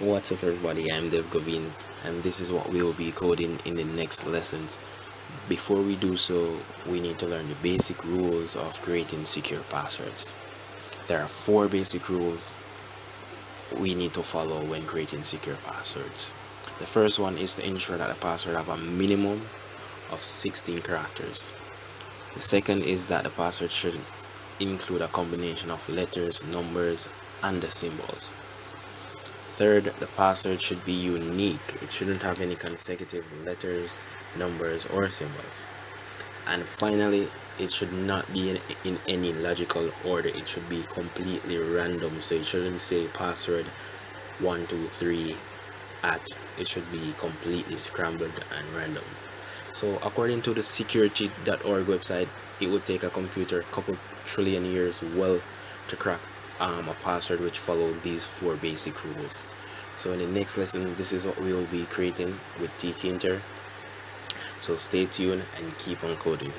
What's up everybody, I'm Dev Govin and this is what we will be coding in the next lessons. Before we do so, we need to learn the basic rules of creating secure passwords. There are four basic rules we need to follow when creating secure passwords. The first one is to ensure that the password have a minimum of 16 characters. The second is that the password should include a combination of letters, numbers, and the symbols. Third, the password should be unique. It shouldn't have any consecutive letters, numbers, or symbols. And finally, it should not be in, in any logical order. It should be completely random. So it shouldn't say password 123 at. It should be completely scrambled and random. So according to the security.org website, it would take a computer a couple trillion years well to crack um, a password which follow these four basic rules. So in the next lesson this is what we will be creating with tkinter so stay tuned and keep on coding